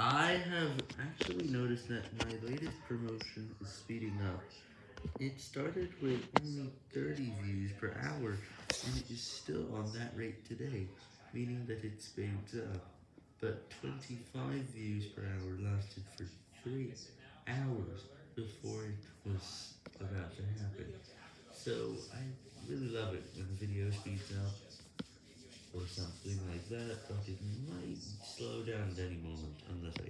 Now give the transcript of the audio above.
I have actually noticed that my latest promotion is speeding up. It started with only 30 views per hour, and it is still on that rate today, meaning that it speeds up. But 25 views per hour lasted for 3 hours before it was about to happen. So I really love it when the video speeds up, or something like that, but it might down at any moment, unless I